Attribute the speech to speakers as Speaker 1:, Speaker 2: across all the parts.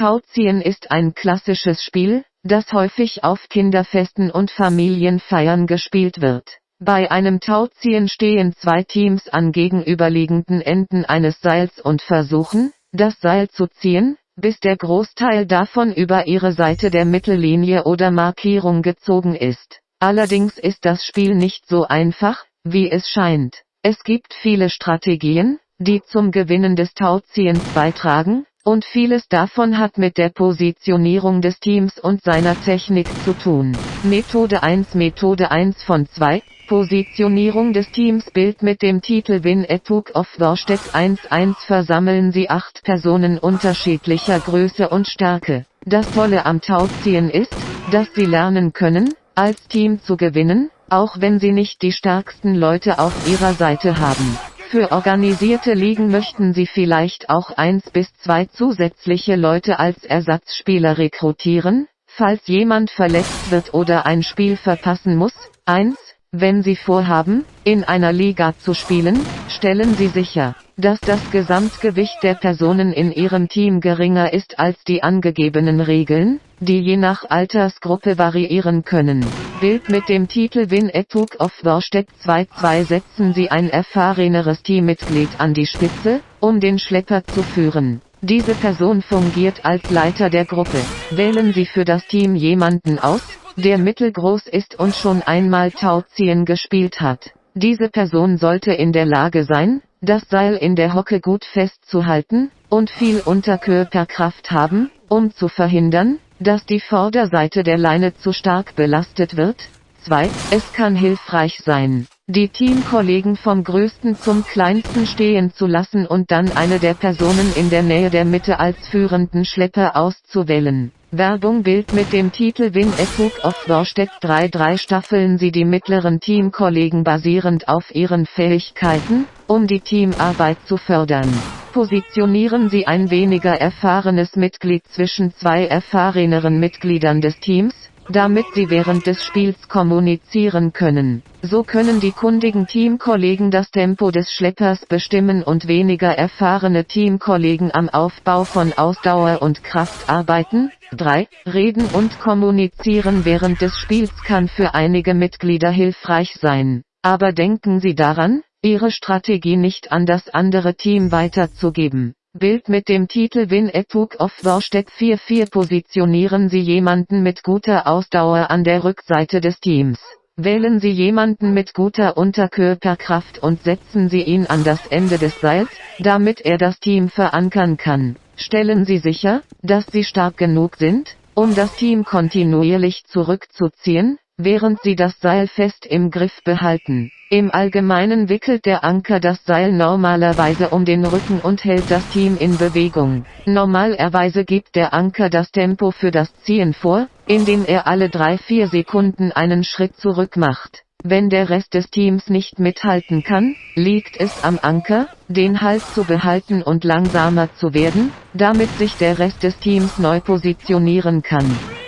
Speaker 1: Tauziehen ist ein klassisches Spiel, das häufig auf Kinderfesten und Familienfeiern gespielt wird. Bei einem Tauziehen stehen zwei Teams an gegenüberliegenden Enden eines Seils und versuchen, das Seil zu ziehen, bis der Großteil davon über ihre Seite der Mittellinie oder Markierung gezogen ist. Allerdings ist das Spiel nicht so einfach, wie es scheint. Es gibt viele Strategien, die zum Gewinnen des Tauziehens beitragen, und vieles davon hat mit der Positionierung des Teams und seiner Technik zu tun. Methode 1 Methode 1 von 2 Positionierung des Teams Bild mit dem Titel Win a Took of Warstedt 1-1 versammeln sie acht Personen unterschiedlicher Größe und Stärke. Das Tolle am Tauziehen ist, dass sie lernen können, als Team zu gewinnen, auch wenn sie nicht die stärksten Leute auf ihrer Seite haben. Für organisierte Ligen möchten sie vielleicht auch eins bis zwei zusätzliche Leute als Ersatzspieler rekrutieren, falls jemand verletzt wird oder ein Spiel verpassen muss. 1. Wenn Sie vorhaben, in einer Liga zu spielen, stellen Sie sicher, dass das Gesamtgewicht der Personen in Ihrem Team geringer ist als die angegebenen Regeln, die je nach Altersgruppe variieren können. Bild mit dem Titel Win a Took of Warstedt 2-2 setzen Sie ein erfahreneres Teammitglied an die Spitze, um den Schlepper zu führen. Diese Person fungiert als Leiter der Gruppe. Wählen Sie für das Team jemanden aus, der mittelgroß ist und schon einmal Tauziehen gespielt hat. Diese Person sollte in der Lage sein, das Seil in der Hocke gut festzuhalten, und viel Unterkörperkraft haben, um zu verhindern, dass die Vorderseite der Leine zu stark belastet wird. 2. Es kann hilfreich sein, die Teamkollegen vom größten zum kleinsten stehen zu lassen und dann eine der Personen in der Nähe der Mitte als führenden Schlepper auszuwählen. Werbung Bild mit dem Titel Win a Took of Warstedt 3-3 staffeln sie die mittleren Teamkollegen basierend auf ihren Fähigkeiten, um die Teamarbeit zu fördern. Positionieren sie ein weniger erfahrenes Mitglied zwischen zwei erfahreneren Mitgliedern des Teams, damit sie während des Spiels kommunizieren können. So können die kundigen Teamkollegen das Tempo des Schleppers bestimmen und weniger erfahrene Teamkollegen am Aufbau von Ausdauer und Kraft arbeiten. 3. Reden und kommunizieren während des Spiels kann für einige Mitglieder hilfreich sein. Aber denken Sie daran, Ihre Strategie nicht an das andere Team weiterzugeben. Bild mit dem Titel Win Took of Warstedt 4-4 positionieren Sie jemanden mit guter Ausdauer an der Rückseite des Teams. Wählen Sie jemanden mit guter Unterkörperkraft und setzen Sie ihn an das Ende des Seils, damit er das Team verankern kann. Stellen Sie sicher, dass Sie stark genug sind, um das Team kontinuierlich zurückzuziehen, während Sie das Seil fest im Griff behalten. Im Allgemeinen wickelt der Anker das Seil normalerweise um den Rücken und hält das Team in Bewegung. Normalerweise gibt der Anker das Tempo für das Ziehen vor, indem er alle 3-4 Sekunden einen Schritt zurück macht. Wenn der Rest des Teams nicht mithalten kann, liegt es am Anker, den Halt zu behalten und langsamer zu werden, damit sich der Rest des Teams neu positionieren kann.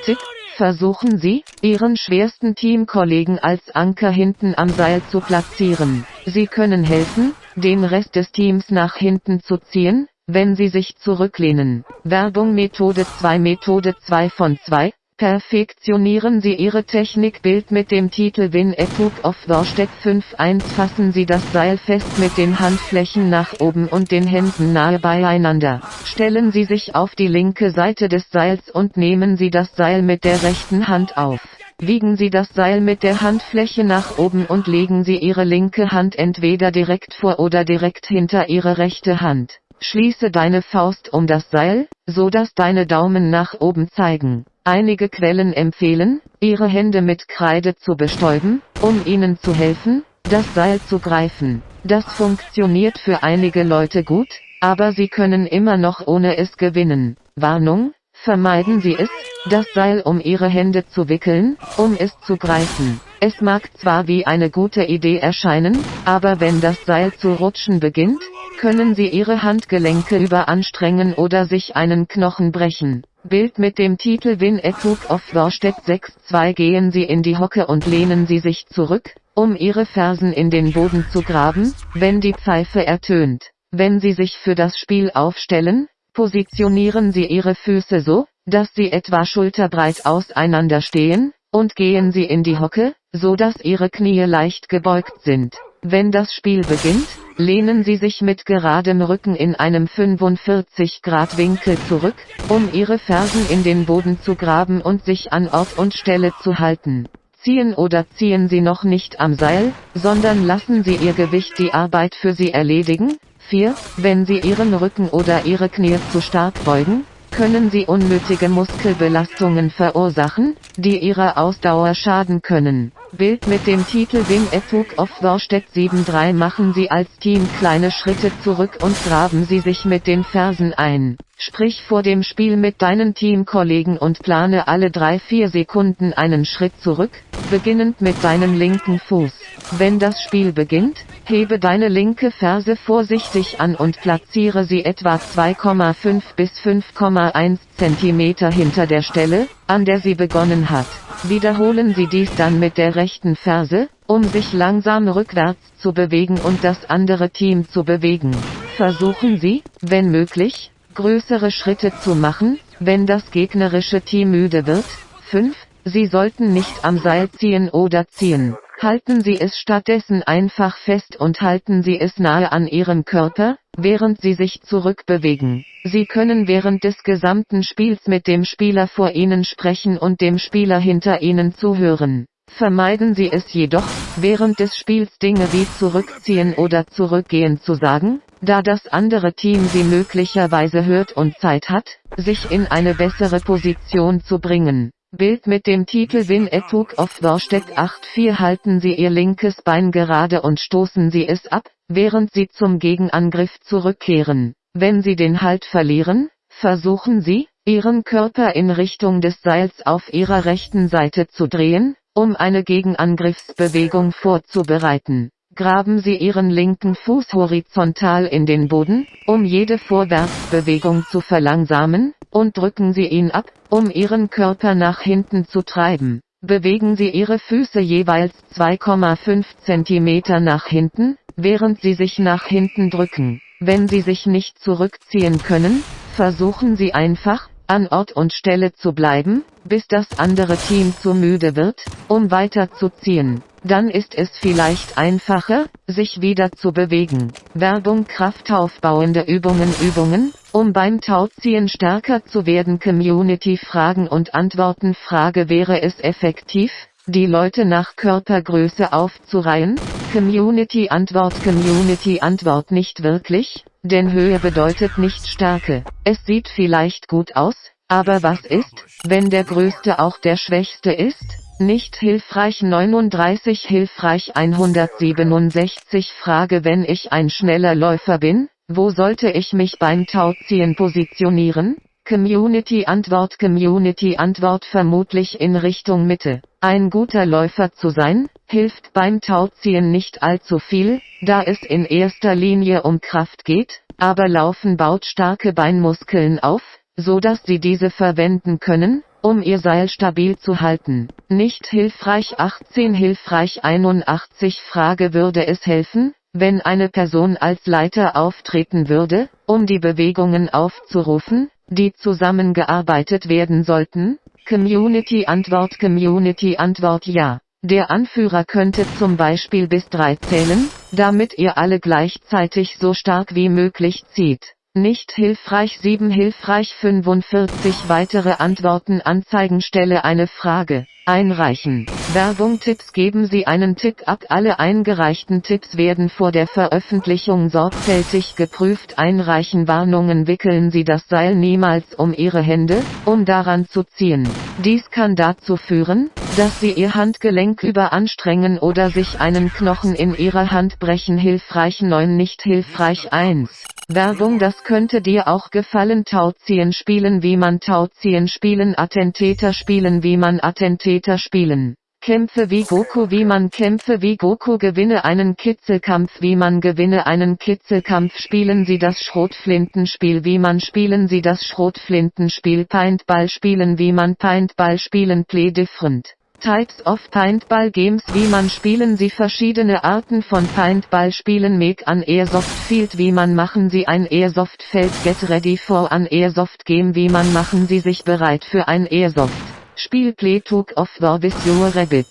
Speaker 1: Versuchen Sie, Ihren schwersten Teamkollegen als Anker hinten am Seil zu platzieren. Sie können helfen, den Rest des Teams nach hinten zu ziehen, wenn Sie sich zurücklehnen. Werbung Methode 2 Methode 2 von 2 Perfektionieren Sie Ihre Technik Bild mit dem Titel Win Took of Warstedt 5.1 Fassen Sie das Seil fest mit den Handflächen nach oben und den Händen nahe beieinander. Stellen Sie sich auf die linke Seite des Seils und nehmen Sie das Seil mit der rechten Hand auf. Wiegen Sie das Seil mit der Handfläche nach oben und legen Sie Ihre linke Hand entweder direkt vor oder direkt hinter Ihre rechte Hand. Schließe deine Faust um das Seil, so dass deine Daumen nach oben zeigen. Einige Quellen empfehlen, ihre Hände mit Kreide zu bestäuben, um ihnen zu helfen, das Seil zu greifen. Das funktioniert für einige Leute gut, aber sie können immer noch ohne es gewinnen. Warnung, vermeiden Sie es, das Seil um Ihre Hände zu wickeln, um es zu greifen. Es mag zwar wie eine gute Idee erscheinen, aber wenn das Seil zu rutschen beginnt, können Sie Ihre Handgelenke überanstrengen oder sich einen Knochen brechen. Bild mit dem Titel Win a Took of Warstedt 6-2 gehen Sie in die Hocke und lehnen Sie sich zurück, um Ihre Fersen in den Boden zu graben, wenn die Pfeife ertönt. Wenn Sie sich für das Spiel aufstellen, Positionieren Sie Ihre Füße so, dass sie etwa schulterbreit auseinander stehen, und gehen Sie in die Hocke, so dass Ihre Knie leicht gebeugt sind. Wenn das Spiel beginnt, lehnen Sie sich mit geradem Rücken in einem 45 Grad Winkel zurück, um Ihre Fersen in den Boden zu graben und sich an Ort und Stelle zu halten. Ziehen oder ziehen Sie noch nicht am Seil, sondern lassen Sie Ihr Gewicht die Arbeit für Sie erledigen. 4. Wenn Sie Ihren Rücken oder Ihre Knie zu stark beugen, können sie unnötige Muskelbelastungen verursachen, die ihrer Ausdauer schaden können. Bild mit dem Titel Wim Etuk of Worstedt 7.3 machen Sie als Team kleine Schritte zurück und graben Sie sich mit den Fersen ein. Sprich vor dem Spiel mit deinen Teamkollegen und plane alle 3-4 Sekunden einen Schritt zurück, beginnend mit deinem linken Fuß. Wenn das Spiel beginnt, hebe deine linke Ferse vorsichtig an und platziere sie etwa 2,5 bis 5,1 cm hinter der Stelle, an der sie begonnen hat. Wiederholen Sie dies dann mit der rechten Ferse, um sich langsam rückwärts zu bewegen und das andere Team zu bewegen. Versuchen Sie, wenn möglich, größere Schritte zu machen, wenn das gegnerische Team müde wird. 5. Sie sollten nicht am Seil ziehen oder ziehen. Halten Sie es stattdessen einfach fest und halten Sie es nahe an Ihrem Körper, während Sie sich zurückbewegen. Sie können während des gesamten Spiels mit dem Spieler vor Ihnen sprechen und dem Spieler hinter Ihnen zuhören. Vermeiden Sie es jedoch, während des Spiels Dinge wie zurückziehen oder zurückgehen zu sagen, da das andere Team Sie möglicherweise hört und Zeit hat, sich in eine bessere Position zu bringen. Bild mit dem Titel Win Etuk of Worstedt 8-4 halten Sie Ihr linkes Bein gerade und stoßen Sie es ab, während Sie zum Gegenangriff zurückkehren. Wenn Sie den Halt verlieren, versuchen Sie, Ihren Körper in Richtung des Seils auf Ihrer rechten Seite zu drehen, um eine Gegenangriffsbewegung vorzubereiten. Graben Sie Ihren linken Fuß horizontal in den Boden, um jede Vorwärtsbewegung zu verlangsamen, und drücken Sie ihn ab, um Ihren Körper nach hinten zu treiben. Bewegen Sie Ihre Füße jeweils 2,5 cm nach hinten, während Sie sich nach hinten drücken. Wenn Sie sich nicht zurückziehen können, versuchen Sie einfach, an Ort und Stelle zu bleiben, bis das andere Team zu müde wird, um weiterzuziehen. Dann ist es vielleicht einfacher, sich wieder zu bewegen. Werbung Kraftaufbauende Übungen Übungen, um beim Tauziehen stärker zu werden Community Fragen und Antworten Frage Wäre es effektiv, die Leute nach Körpergröße aufzureihen? Community Antwort Community Antwort nicht wirklich, denn Höhe bedeutet nicht Stärke. Es sieht vielleicht gut aus, aber was ist, wenn der Größte auch der Schwächste ist? Nicht hilfreich 39 hilfreich 167 Frage Wenn ich ein schneller Läufer bin, wo sollte ich mich beim Tauziehen positionieren? Community Antwort Community Antwort vermutlich in Richtung Mitte. Ein guter Läufer zu sein, hilft beim Tauziehen nicht allzu viel, da es in erster Linie um Kraft geht, aber Laufen baut starke Beinmuskeln auf, so dass Sie diese verwenden können, um ihr Seil stabil zu halten. Nicht hilfreich 18 hilfreich 81 Frage würde es helfen, wenn eine Person als Leiter auftreten würde, um die Bewegungen aufzurufen, die zusammengearbeitet werden sollten? Community Antwort Community Antwort Ja. Der Anführer könnte zum Beispiel bis drei zählen, damit ihr alle gleichzeitig so stark wie möglich zieht. Nicht hilfreich 7 hilfreich 45 weitere Antworten anzeigen Stelle eine Frage. Einreichen. Werbung Tipps Geben Sie einen Tipp ab. Alle eingereichten Tipps werden vor der Veröffentlichung sorgfältig geprüft. Einreichen Warnungen Wickeln Sie das Seil niemals um Ihre Hände, um daran zu ziehen. Dies kann dazu führen, dass Sie Ihr Handgelenk überanstrengen oder sich einen Knochen in Ihrer Hand brechen. Hilfreich 9 Nicht hilfreich 1. Werbung Das könnte dir auch gefallen Tauziehen spielen wie man Tauziehen spielen Attentäter spielen wie man Attentäter spielen. Kämpfe wie Goku wie man Kämpfe wie Goku gewinne einen Kitzelkampf wie man gewinne einen Kitzelkampf spielen Sie das Schrotflintenspiel wie man spielen Sie das Schrotflintenspiel Paintball spielen wie man Paintball spielen Play different. Types of Paintball Games Wie man spielen Sie verschiedene Arten von Paintball Spielen Make an Airsoft Field Wie man machen Sie ein Airsoft Feld Get ready for an Airsoft Game Wie man machen Sie sich bereit für ein Airsoft Spiel Play Talk of War with Your Rabbit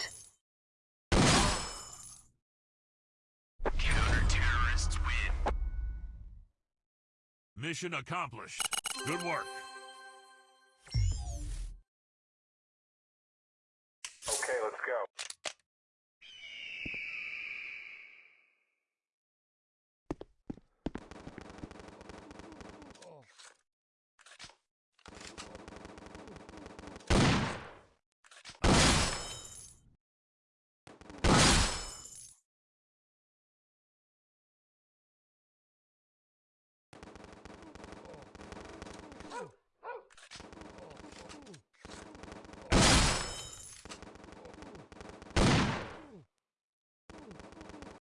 Speaker 2: Mission accomplished. Good work.